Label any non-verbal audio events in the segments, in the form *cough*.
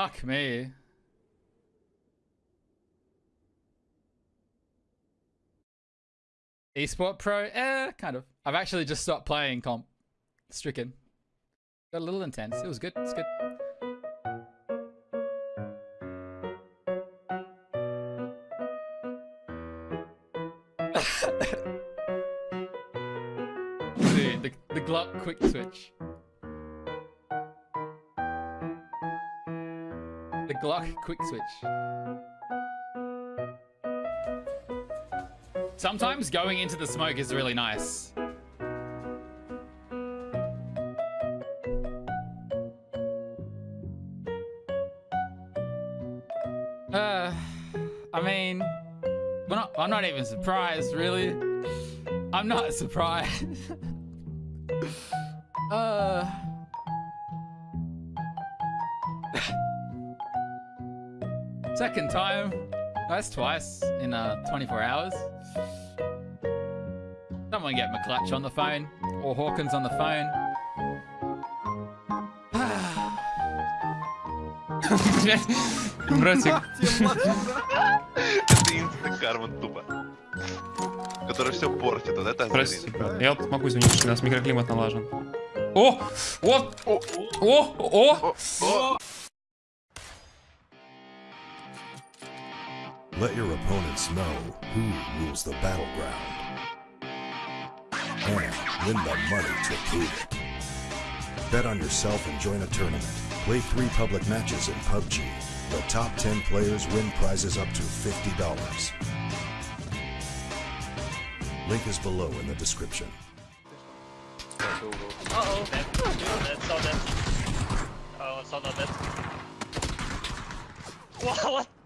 Fuck me. Esport Pro? Eh, kind of. I've actually just stopped playing comp. Stricken. Got a little intense. It was good. It's good. Dude, *laughs* the, the Glock quick switch. Glock quick switch. Sometimes going into the smoke is really nice. Uh, I mean, not, I'm not even surprised, really. I'm not *laughs* surprised. Second time. That's twice in uh, 24 hours. Someone get McClutch on the phone. Or Hawkins on the phone. Братик. Это инста карма тупо. Который все портит. Вот это Прости. Я вот могу извинить, что у нас микроклимат налажен. О! Вот! О! О! О! Let your opponents know who rules the battleground. And win the money to prove it. Bet on yourself and join a tournament. Play three public matches in PUBG. The top 10 players win prizes up to $50. Link is below in the description. Uh-oh. Dead, so dead. Oh, so not dead. *laughs* What? what?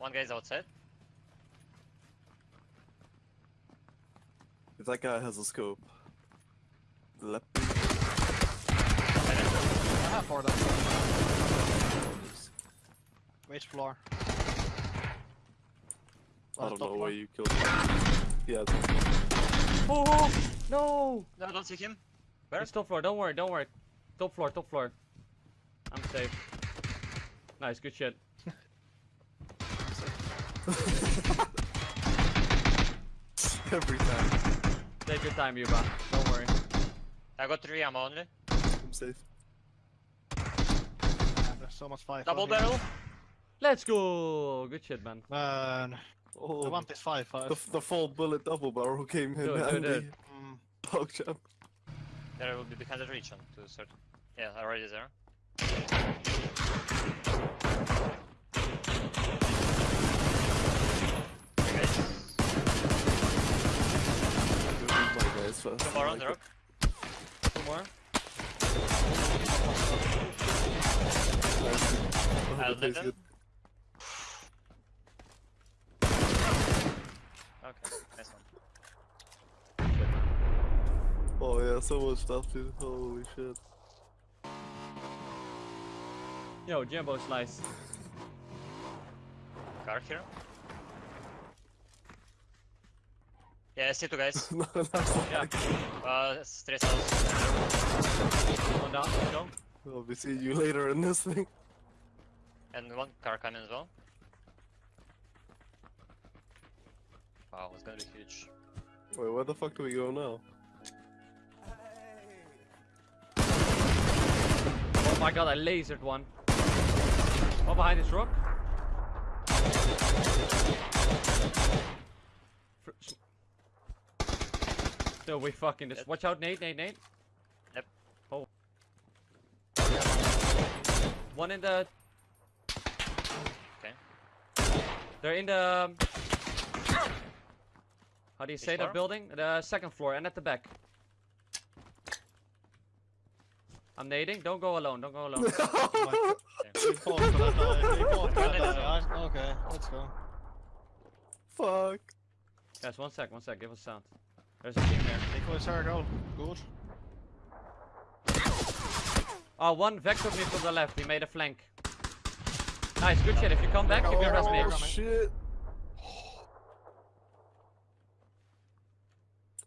Okay. One guy's outside. If that guy has a scope. Lep- I have four of them. Which floor? I don't know floor. where you killed him. Yeah, it's oh, oh no! No, don't take him. It's top floor. Don't worry. Don't worry. Top floor. Top floor. I'm safe. Nice. Good shit. *laughs* every time. Take your time, Yuba. Don't worry. I got three ammo only. I'm safe. Yeah, there's so much five. Double out here. barrel. Let's go. Good shit, man. Man, Oh, I want this five five. the, the full bullet double barrel came in Do it, do it, handy. do it. Mm, Dog champ. There will be behind the region to certain. Yeah, already there. My guys fast. Two more on the rock. Two more. I'll let them. Okay, nice one. Oh yeah, so much stuff, dude. Holy shit. Yo, Jumbo slice. Car here. Yeah, I see two guys. no, no, Yeah. Uh, straight house. One down. Let's go. I'll be seeing you later in this thing. And one car coming as well. Wow, it's gonna be huge. Wait, where the fuck do we go now? Oh my god, I lasered one. Oh, behind this rock. Fr- s- No, we fucking this. Yep. Watch out, Nate, Nate, Nate. Yep. Oh. One in the. Okay. They're in the. um, How do you say floor? that building? The second floor and at the back. I'm nading. Don't go alone. Don't go alone. we fought *laughs* for that die. We fought for that die. I- Okay, let's go. Fuck. Guys, one sec, one sec. Give us sound. There's a team there. Equal circle. Good. Oh, one vectored me from the left. He made a flank. Nice, good shit. If you come back, keep your rest oh, oh shit.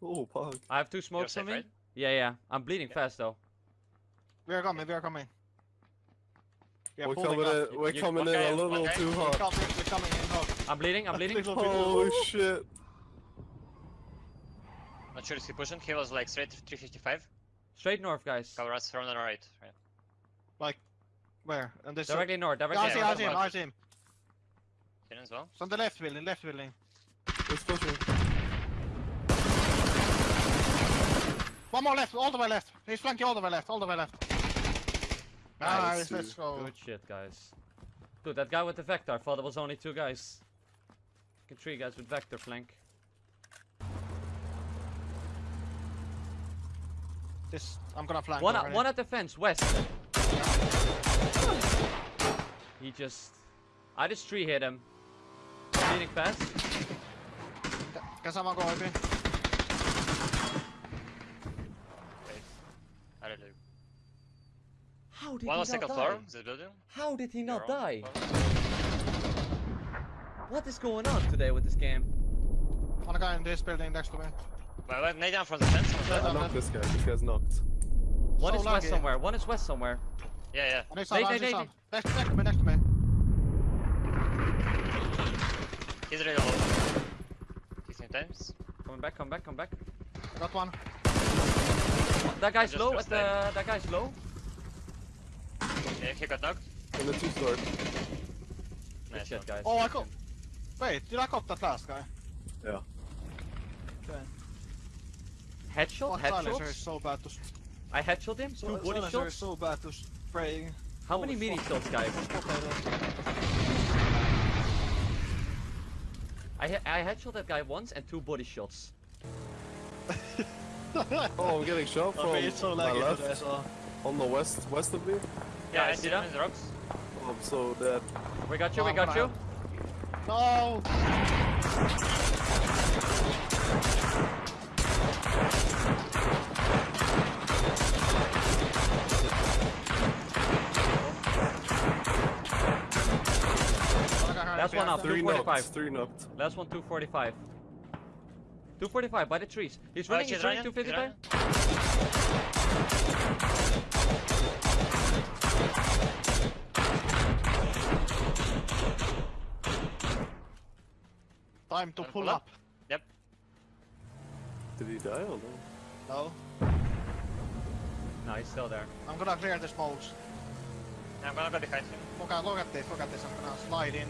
Oh, fuck. I have two smokes safe, on me. right? Yeah, yeah. I'm bleeding fast though. We are coming. We are coming. We are We're coming up. in. We're You- coming in a little okay. too We're hot. coming, we're coming in hot. I'm bleeding, I'm bleeding. Little bit- Holy shit! Not sure if he pushing. He was like straight 355. Straight north, guys. Cover us from the right. right. Like, where? And this Directly north, Yeah, directly I see, north. I see him, I see him. Hit him as well. It's on the left building, left building. It's pushing. One more left, all the way left. He's flanking all the way left, all the way left. Nice, Nice, let's go. Good shit, guys. Dude, that guy with the Vector, I thought it was only two guys. Three guys with Vector flank. This, I'm gonna flank. One, already. one at the fence, west. He just... I just tree hit him. Bleeding fast. Can someone go over? I don't know. How did One he not die? floor. This building. How did he not on die? What is going on today with this game? One guy in this building next to me. Wait, wait, nade down from the fence. from I knocked this guy. This guy's knocked. One So is west somewhere, one is west somewhere. Yeah, yeah. On his Nate, side, on his side. Next, next to me, next to me. He's really low. 16 times. Coming back, come back, come back. I got one. That guy's low, pressed at the, that guy's low. Yeah, he got knocked. In the two store. Good Nice shit, guys. Oh, I got. Wait, did I got that last guy? Yeah. Okay. Headshot, Fuck, silencer is headshots. so bad to. s- I headshot him, two body Silencer is shots. so bad to spray. How many Holy meaty shots, guys? I, he- I headshot that guy once and two body shots. *laughs* Oh, I'm getting shot from it's so my left. today. On the west, west of me. Yeah, I I see see that. in the rocks. Oh, I'm so dead. We got you, we Oh, got you. No! That's one up. Three 245. knocked. Three knocked. Last one, 245. 245 by the trees. He's running, he's he's running, running, 255. Time to pull pull up. up? Yep. Did he die or no? No. No, he's still there. I'm gonna clear the smokes. I'm gonna go behind him. Look at, look at this, look at this. I'm gonna slide in.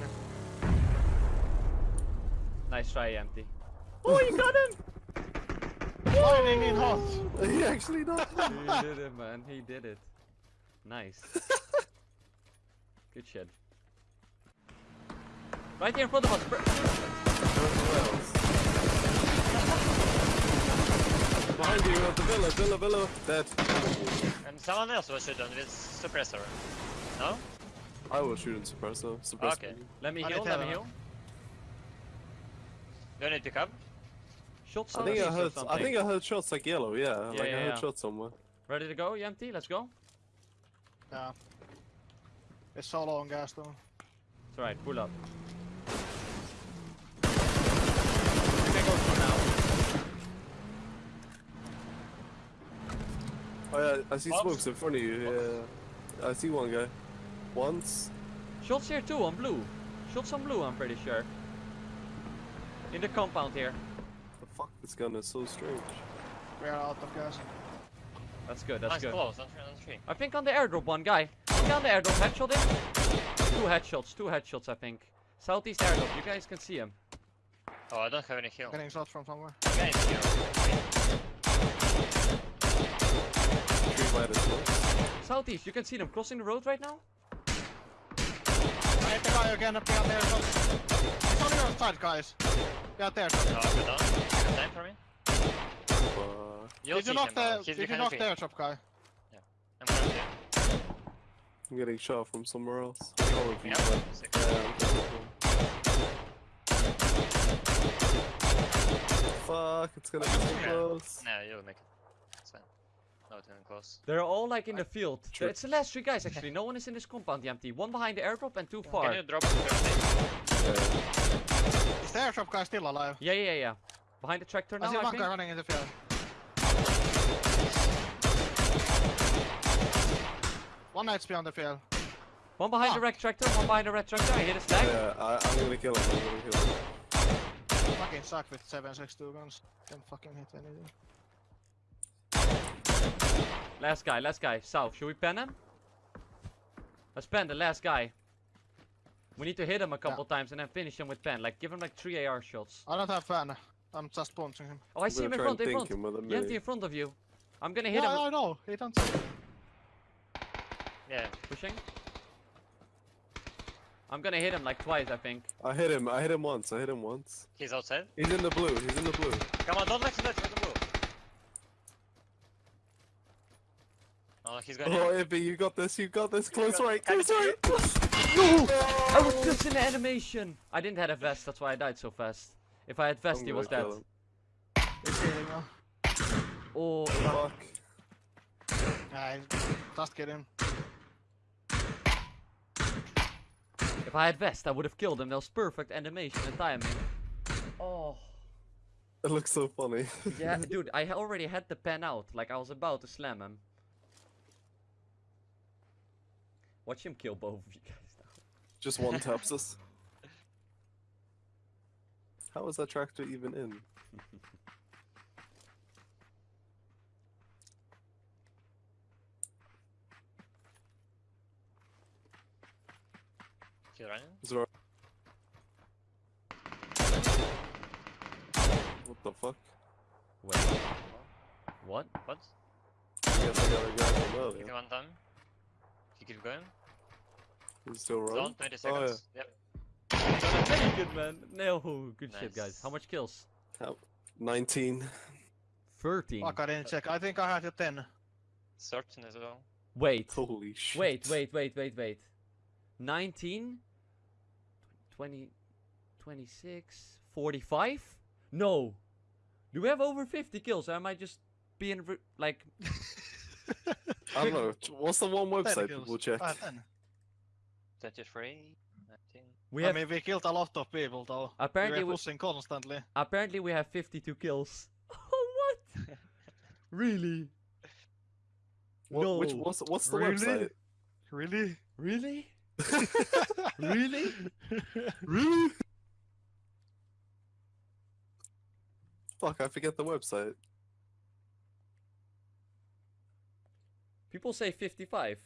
Nice try, empty. *laughs* Oh, you got Sliding in hot. He actually died. he did it, man. He did it. Nice. Good shit. Right here in front of us. Behind you at the villa, villa, villa. Dead. And someone else was shooting with suppressor. No? I was shooting suppressor. Suppressor. Okay. Let me I heal, let me to- heal. Do I need to pick up? Shot I think I heard. I think I heard shots like yellow. Yeah, like yeah, I heard yeah. shots somewhere. Ready to go, empty? Let's go. Yeah. It's so long gas though. It's alright, pull up. You can go for now. Oh yeah, I see What? smokes in front of you. Yeah, I see one guy. Once. Shots here too on blue. Shots on blue, I'm pretty sure. In the compound here. The fuck, this gun is so strange. We are out of gas. That's good, that's nice good. close, on three, on three. I think on the airdrop one guy. One guy on the airdrop headshot him. Two headshots, two headshots I think. Southeast airdrop, you guys can see him. Oh, I don't have any heal. Getting shot from somewhere. Okay, heal. Three minus smokes. Southeast, you can see them crossing the road right now. I hit the guy again up behind there. shot. It's on your side, guys. Behind there. shot. No, I'm good down. Time for me. Uh, You'll Did you knock the? Did you behind knock the the tree. airdrop guy? I'm going to. I'm getting shot from somewhere else. All of you. Yeah, but- sick. Yeah, I'm getting Fuck, it's gonna be so close. No, you'll make it. It's fine. Not even close. They're all like in the field. True. It's the last three guys actually. No one is in this compound, the empty. One behind the airdrop and two far. Can you drop the third Yeah. Is the airdrop guy still alive? Yeah, yeah, yeah. Behind the tractor I now, see I one think. guy running in the field. One HP on the field. One behind the ah. red tractor, one behind the red tractor. I hit his leg. Yeah, I, I'm gonna kill him. I'm gonna kill him. Fucking suck with 762 guns. Can't fucking hit anything. Last guy, last guy. South. Should we pen him? Let's pen the last guy. We need to hit him a couple times and then finish him with pen. Like, give him like three AR shots. I don't have pen. I'm just punching him. Oh, I I'm see him in front, in front. him with a Yanti mini. in front of you. I'm gonna hit yeah, him. I know. He don't. Yeah. Pushing. I'm gonna hit him like twice, I think. I hit him. I hit him once. I hit him once. He's outside. He's in the blue. He's in the blue. Come on, don't let him let him go. Oh, he's going Oh, here. Ippy, you got this. You got this. Close got- right. Can I Close right. *laughs* No! I was just in animation. I didn't have a vest, that's why I died so fast. If I had vest, I'm he was dead. kill him. He's healing now. Oh, Fuck. Yeah, just get him. if I had vest, I would have killed him. That was perfect animation and timing. Oh. It looks so funny. Yeah, *laughs* dude, I already had the pen out. Like, I was about to slam him. Watch him kill both of you guys now. Just one taps us. How is that tractor even in? *laughs* He's running. Zor- What the fuck? Wait. What? What? I guess I got a guy from Give earlier. one time. He keep going. Still run. Zone, 20 seconds. Oh, yeah. Yep. Very good, man. No, good nice. shit, guys. How much kills? How? 19. 13. Fuck, I didn't check. I think I had a 10. 13 as well. Wait. Holy shit. Wait, wait, wait, wait, wait. 19? 20, 26, 45? No. Do we have over 50 kills? Or am I just being like... *laughs* *laughs* I don't know. What's the one website people check? Uh, 33, I think. We I have... mean, we killed a lot of people though. Apparently, we were pushing we... constantly. Apparently, we have 52 kills. *laughs* oh, what? *laughs* really? What, no. Which what's what's the really? website? Really? Really? *laughs* really? really? Fuck! I forget the website. People say 55.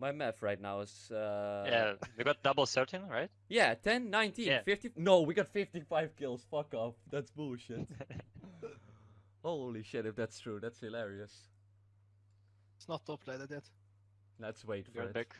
My math right now is. Uh, yeah, we got double certain, right? Yeah, 10, 19, Yeah. 50. No, we got 55 kills. Fuck off. That's bullshit. *laughs* Holy shit, if that's true, that's hilarious. It's not top plated yet. Let's wait Be for right it. back.